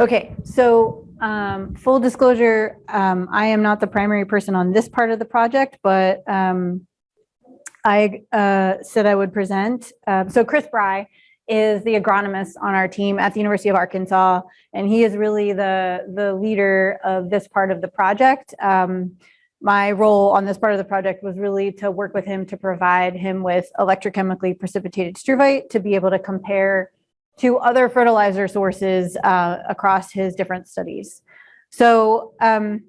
Okay, so um, full disclosure, um, I am not the primary person on this part of the project, but um, I uh, said I would present. Uh, so Chris Brye is the agronomist on our team at the University of Arkansas, and he is really the, the leader of this part of the project. Um, my role on this part of the project was really to work with him to provide him with electrochemically precipitated struvite to be able to compare to other fertilizer sources uh, across his different studies. So um,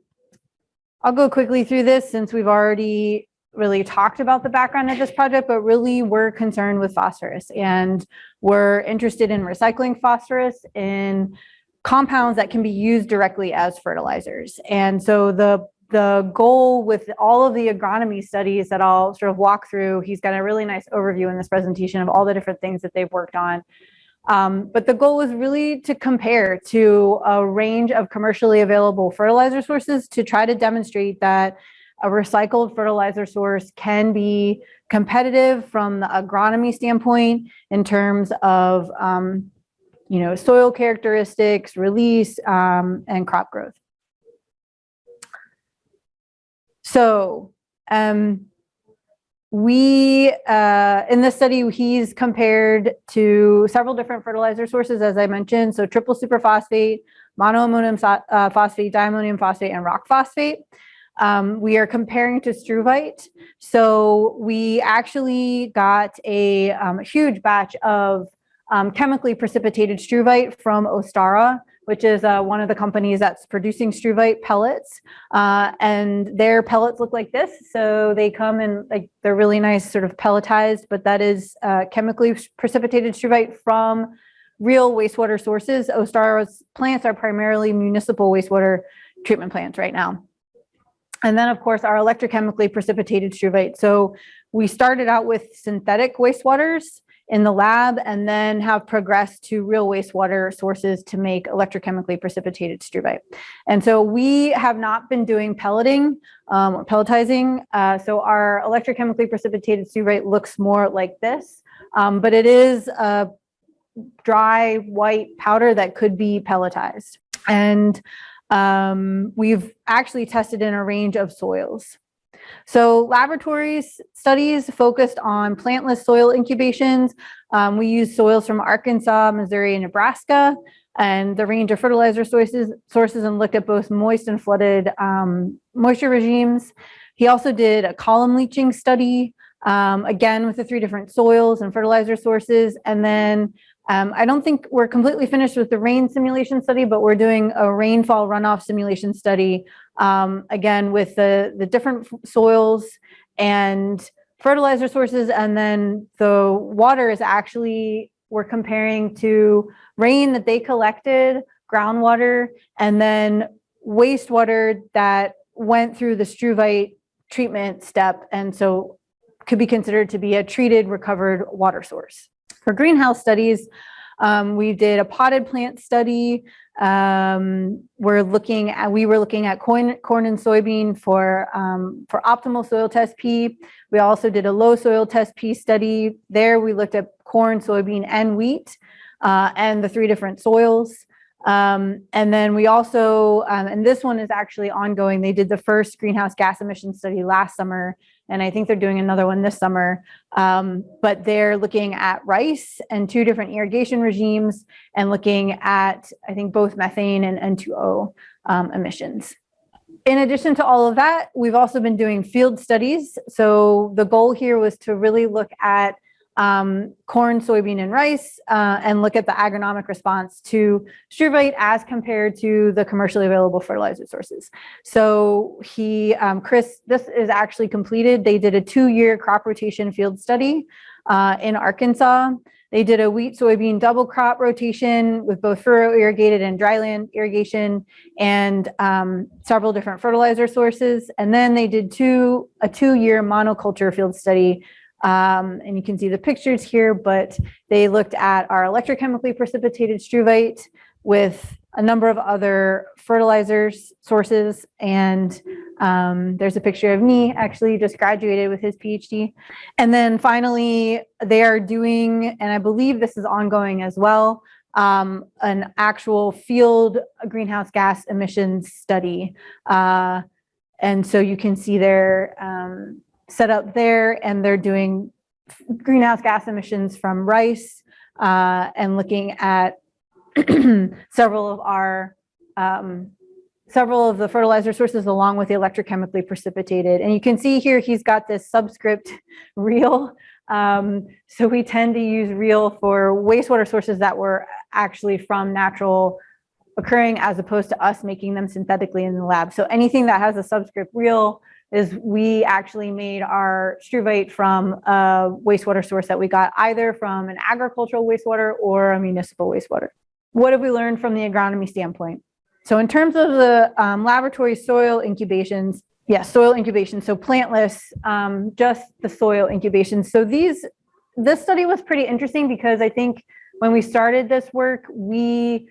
I'll go quickly through this since we've already really talked about the background of this project, but really we're concerned with phosphorus and we're interested in recycling phosphorus in compounds that can be used directly as fertilizers. And so the the goal with all of the agronomy studies that I'll sort of walk through, he's got a really nice overview in this presentation of all the different things that they've worked on. Um, but the goal was really to compare to a range of commercially available fertilizer sources to try to demonstrate that a recycled fertilizer source can be competitive from the agronomy standpoint in terms of, um, you know, soil characteristics, release, um, and crop growth. So um, we, uh, in this study, he's compared to several different fertilizer sources, as I mentioned. So triple superphosphate, monoammonium uh, phosphate, diammonium phosphate, and rock phosphate. Um, we are comparing to struvite. So we actually got a um, huge batch of um, chemically precipitated struvite from Ostara, which is uh, one of the companies that's producing struvite pellets. Uh, and their pellets look like this. So they come in like they're really nice sort of pelletized, but that is uh, chemically precipitated struvite from real wastewater sources. Ostara's plants are primarily municipal wastewater treatment plants right now. And then of course our electrochemically precipitated struvite. So we started out with synthetic wastewaters in the lab and then have progressed to real wastewater sources to make electrochemically precipitated struvite. And so we have not been doing pelleting um, or pelletizing. Uh, so our electrochemically precipitated struvite looks more like this, um, but it is a dry white powder that could be pelletized. And um, we've actually tested in a range of soils. So laboratories studies focused on plantless soil incubations. Um, we use soils from Arkansas, Missouri, and Nebraska, and the range of fertilizer sources, sources and looked at both moist and flooded um, moisture regimes. He also did a column leaching study, um, again, with the three different soils and fertilizer sources, and then um, I don't think we're completely finished with the rain simulation study, but we're doing a rainfall runoff simulation study, um, again, with the, the different soils and fertilizer sources. And then the water is actually, we're comparing to rain that they collected, groundwater, and then wastewater that went through the struvite treatment step. And so could be considered to be a treated recovered water source. For greenhouse studies, um, we did a potted plant study. Um, we're looking at, we were looking at corn, corn and soybean for, um, for optimal soil test P. We also did a low soil test P study. There we looked at corn, soybean, and wheat, uh, and the three different soils. Um, and then we also, um, and this one is actually ongoing, they did the first greenhouse gas emission study last summer, and I think they're doing another one this summer. Um, but they're looking at rice and two different irrigation regimes and looking at, I think, both methane and N2O um, emissions. In addition to all of that, we've also been doing field studies. So the goal here was to really look at um, corn, soybean, and rice, uh, and look at the agronomic response to struvite as compared to the commercially available fertilizer sources. So he, um, Chris, this is actually completed. They did a two-year crop rotation field study uh, in Arkansas. They did a wheat soybean double crop rotation with both furrow irrigated and dryland irrigation and um, several different fertilizer sources. And then they did two a two-year monoculture field study um, and you can see the pictures here, but they looked at our electrochemically precipitated struvite with a number of other fertilizers sources. And um, there's a picture of me actually just graduated with his PhD. And then finally, they are doing, and I believe this is ongoing as well, um, an actual field greenhouse gas emissions study. Uh, and so you can see there um, setup there and they're doing greenhouse gas emissions from rice uh, and looking at several of our um, several of the fertilizer sources along with the electrochemically precipitated. And you can see here he's got this subscript real. Um, so we tend to use real for wastewater sources that were actually from natural occurring as opposed to us making them synthetically in the lab. So anything that has a subscript real is we actually made our struvite from a wastewater source that we got either from an agricultural wastewater or a municipal wastewater. What have we learned from the agronomy standpoint? So in terms of the um, laboratory soil incubations, yes, soil incubation, so plantless, um, just the soil incubation. So these, this study was pretty interesting because I think when we started this work, we,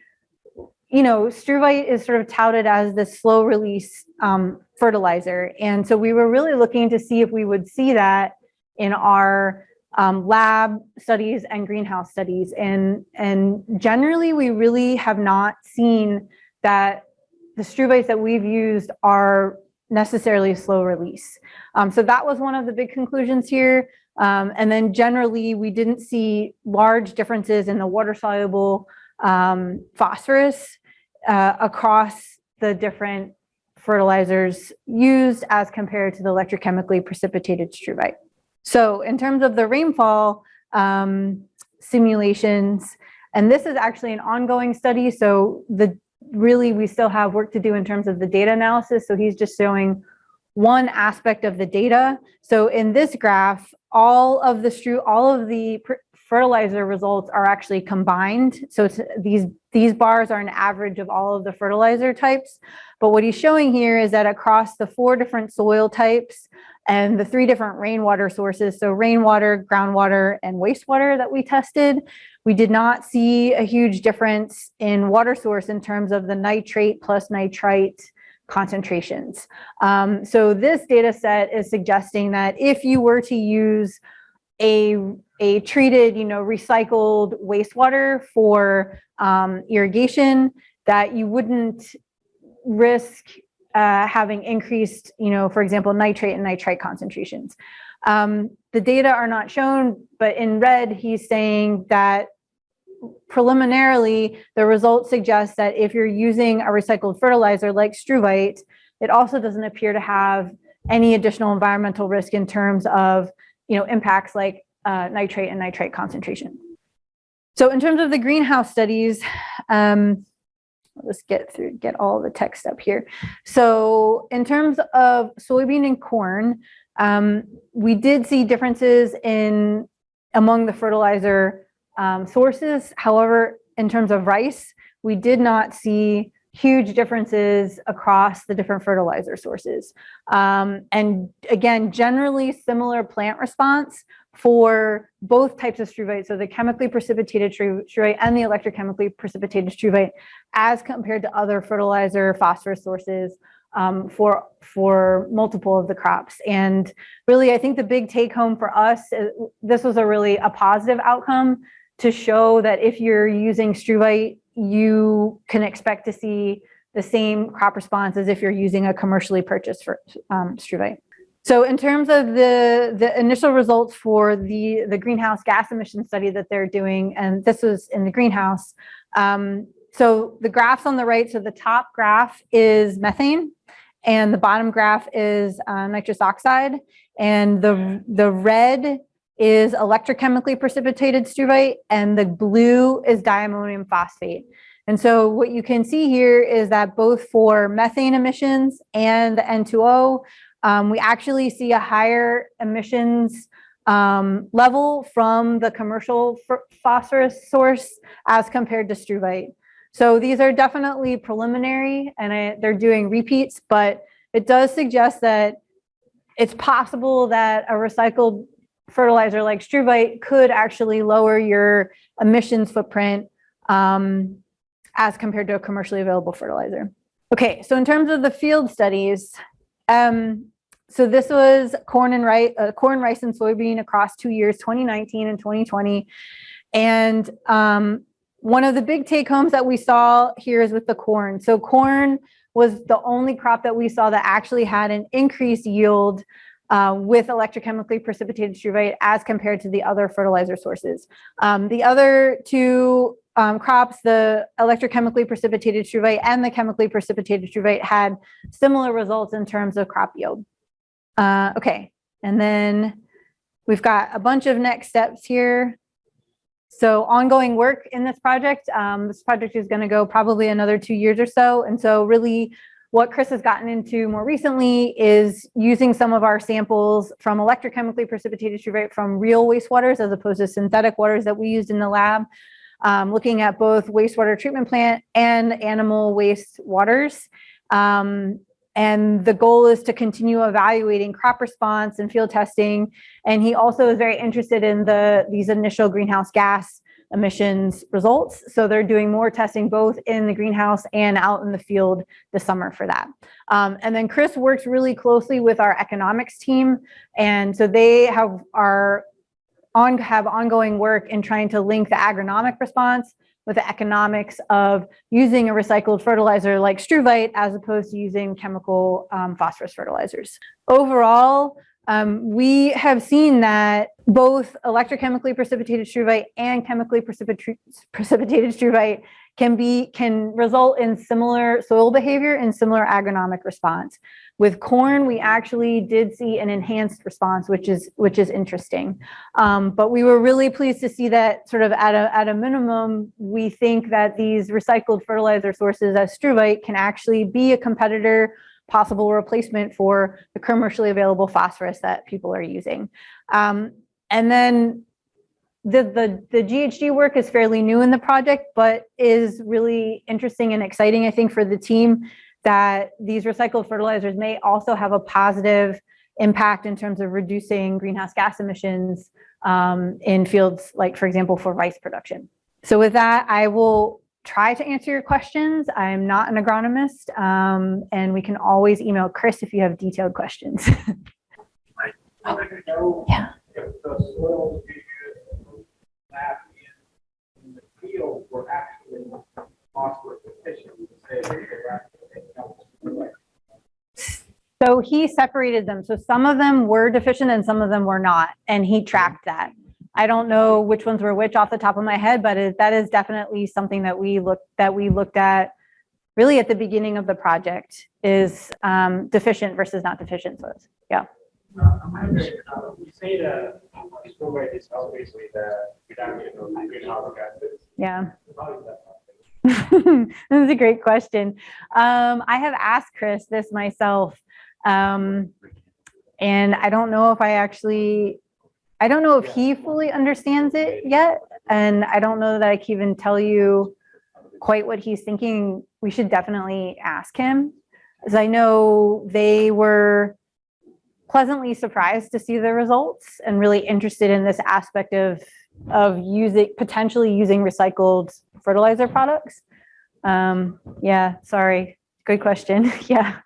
you know, struvite is sort of touted as the slow release um, fertilizer. And so we were really looking to see if we would see that in our um, lab studies and greenhouse studies. And, and generally, we really have not seen that the struvites that we've used are necessarily slow release. Um, so that was one of the big conclusions here. Um, and then generally, we didn't see large differences in the water soluble um, phosphorus uh, across the different fertilizers used as compared to the electrochemically precipitated struvite. So in terms of the rainfall um, simulations, and this is actually an ongoing study. So the really we still have work to do in terms of the data analysis. So he's just showing one aspect of the data. So in this graph, all of the all of the fertilizer results are actually combined. So these, these bars are an average of all of the fertilizer types. But what he's showing here is that across the four different soil types and the three different rainwater sources, so rainwater, groundwater, and wastewater that we tested, we did not see a huge difference in water source in terms of the nitrate plus nitrite concentrations. Um, so this data set is suggesting that if you were to use a, a treated, you know, recycled wastewater for um, irrigation, that you wouldn't risk uh, having increased, you know, for example, nitrate and nitrite concentrations. Um, the data are not shown, but in red, he's saying that preliminarily, the results suggest that if you're using a recycled fertilizer like struvite, it also doesn't appear to have any additional environmental risk in terms of you know, impacts like uh, nitrate and nitrite concentration. So in terms of the greenhouse studies, um, let's get through, get all the text up here. So in terms of soybean and corn, um, we did see differences in among the fertilizer um, sources. However, in terms of rice, we did not see huge differences across the different fertilizer sources. Um, and again, generally similar plant response for both types of struvite, so the chemically precipitated struvite and the electrochemically precipitated struvite, as compared to other fertilizer phosphorus sources um, for, for multiple of the crops. And really, I think the big take home for us, uh, this was a really a positive outcome to show that if you're using struvite you can expect to see the same crop response as if you're using a commercially purchased for, um, struvite. So in terms of the, the initial results for the, the greenhouse gas emission study that they're doing, and this was in the greenhouse, um, so the graphs on the right, so the top graph is methane, and the bottom graph is uh, nitrous oxide, and the, the red is electrochemically precipitated struvite and the blue is diammonium phosphate. And so what you can see here is that both for methane emissions and the N2O, um, we actually see a higher emissions um, level from the commercial phosphorus source as compared to struvite. So these are definitely preliminary and I, they're doing repeats, but it does suggest that it's possible that a recycled fertilizer like struvite could actually lower your emissions footprint um, as compared to a commercially available fertilizer. Okay, so in terms of the field studies, um, so this was corn and rice, uh, corn, rice, and soybean across two years, 2019 and 2020. And um, one of the big take homes that we saw here is with the corn. So corn was the only crop that we saw that actually had an increased yield uh, with electrochemically precipitated struvite as compared to the other fertilizer sources. Um, the other two um, crops, the electrochemically precipitated struvite and the chemically precipitated struvite had similar results in terms of crop yield. Uh, okay, and then we've got a bunch of next steps here. So ongoing work in this project, um, this project is gonna go probably another two years or so. And so really what Chris has gotten into more recently is using some of our samples from electrochemically precipitated struvite from real wastewaters as opposed to synthetic waters that we used in the lab, um, looking at both wastewater treatment plant and animal waste waters. Um, and the goal is to continue evaluating crop response and field testing. And he also is very interested in the these initial greenhouse gas emissions results. So they're doing more testing both in the greenhouse and out in the field this summer for that. Um, and then Chris works really closely with our economics team. And so they have are on have ongoing work in trying to link the agronomic response with the economics of using a recycled fertilizer like struvite as opposed to using chemical um, phosphorus fertilizers. Overall, um, we have seen that both electrochemically precipitated struvite and chemically precipitated struvite can be can result in similar soil behavior and similar agronomic response. With corn, we actually did see an enhanced response, which is which is interesting. Um, but we were really pleased to see that sort of at a at a minimum, we think that these recycled fertilizer sources as struvite can actually be a competitor possible replacement for the commercially available phosphorus that people are using. Um, and then the, the, the GHG work is fairly new in the project, but is really interesting and exciting, I think, for the team that these recycled fertilizers may also have a positive impact in terms of reducing greenhouse gas emissions um, in fields like, for example, for rice production. So with that, I will try to answer your questions. I'm not an agronomist, um, and we can always email Chris if you have detailed questions. yeah. If the soils you use lab in, in the field were actually phosphorus deficient, say they were actually So he separated them. So some of them were deficient and some of them were not, and he tracked that. I don't know which ones were which off the top of my head, but it, that is definitely something that we looked that we looked at really at the beginning of the project is um, deficient versus not deficient soils. Yeah. Uh, you say the struvite is obviously the reduction of greenhouse gases. Yeah. How is this is a great question. Um, I have asked Chris this myself, um, and I don't know if I actually I don't know if he fully understands it yet. And I don't know that I can even tell you quite what he's thinking. We should definitely ask him. As I know they were pleasantly surprised to see the results and really interested in this aspect of of using potentially using recycled fertilizer products. Um, yeah, sorry. Good question. yeah.